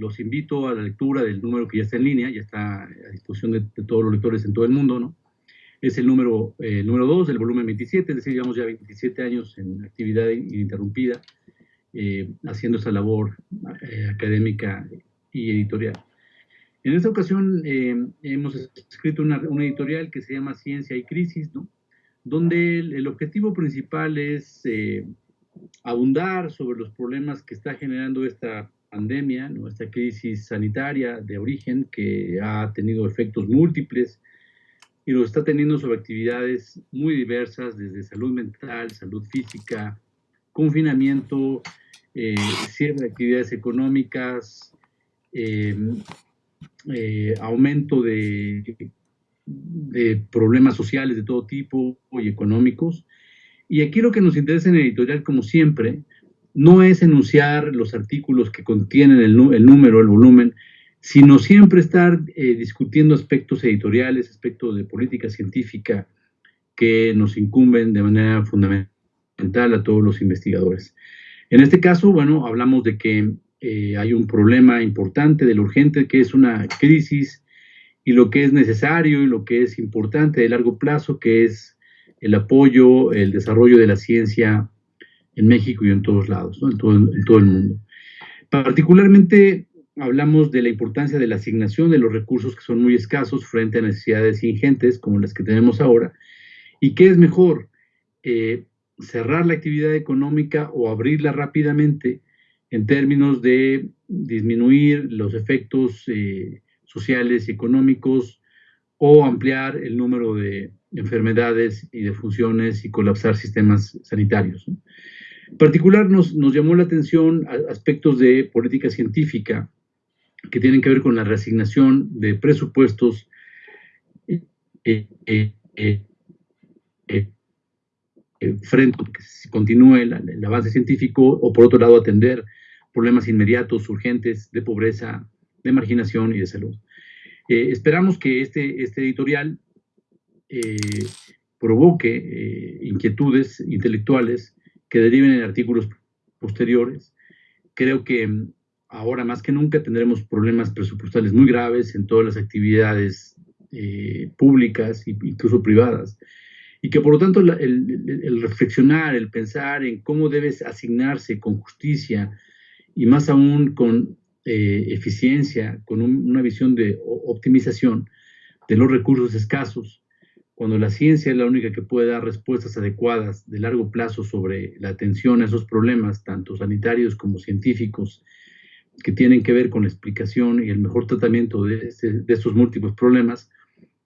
los invito a la lectura del número que ya está en línea, ya está a disposición de, todos los lectores en todo el mundo, ¿no? Es el número, eh, número 2 del volumen 27, es decir, llevamos ya 27 años en actividad ininterrumpida, eh, haciendo esa labor eh, académica y editorial. En esta ocasión hemos escrito una, una, editorial que se llama Ciencia y Crisis, ¿no? donde el, objetivo principal es abundar sobre los problemas que está generando esta pandemia, nuestra esta crisis sanitaria de origen que ha tenido efectos múltiples y lo está teniendo sobre actividades muy diversas, desde salud mental, salud física, confinamiento, eh, cierre de actividades económicas, eh, eh, aumento de, de problemas sociales de todo tipo y económicos. Y aquí lo que nos interesa en el editorial, como siempre, no es enunciar los artículos que contienen el, número, el volumen, sino siempre estar eh, discutiendo aspectos editoriales, aspectos de política científica que nos incumben de manera fundamental a todos los investigadores. En este caso, bueno, hablamos de que eh, hay un problema importante de lo urgente, que es una crisis, y lo que es necesario y lo que es importante de largo plazo, que es el apoyo, el desarrollo de la ciencia en México y en todos lados, en, todo, el mundo. Particularmente hablamos de la importancia de la asignación de los recursos que son muy escasos frente a necesidades ingentes como las que tenemos ahora. ¿Y qué es mejor? Eh, cerrar la actividad económica o abrirla rápidamente en términos de disminuir los efectos eh, sociales y económicos o ampliar el número de enfermedades y de funciones y colapsar sistemas sanitarios. En particular nos, nos llamó la atención aspectos de política científica que tienen que ver con la reasignación de presupuestos eh, eh, eh, frente a que continúe el, avance científico o por otro lado atender problemas inmediatos, urgentes de pobreza, de marginación y de salud. esperamos que este, este editorial provoque inquietudes intelectuales que deriven en artículos posteriores. Creo que mm, ahora más que nunca tendremos problemas presupuestales muy graves en todas las actividades eh, públicas e incluso privadas. Y que por lo tanto el, reflexionar, el pensar en cómo debes asignarse con justicia y más aún con eh, eficiencia, con una visión de optimización de los recursos escasos, cuando la ciencia es la única que puede dar respuestas adecuadas de largo plazo sobre la atención a esos problemas, tanto sanitarios como científicos, que tienen que ver con la explicación y el mejor tratamiento de, este, estos múltiples problemas,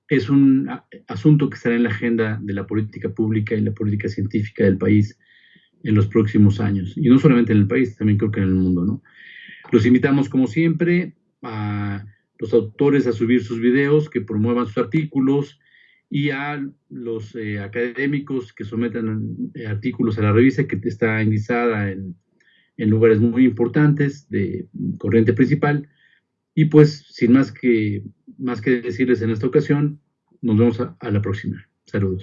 es un asunto que estará en la agenda de la política pública y la política científica del país en los próximos años. Y no solamente en el país, también creo que en el mundo. ¿no? Los invitamos, como siempre, a los autores a subir sus videos, que promuevan sus artículos, y a los eh, académicos que sometan eh, artículos a la revista que está indizada en, en, lugares muy importantes de corriente principal. Y pues, sin más que, más que decirles en esta ocasión, nos vemos a la próxima. Saludos.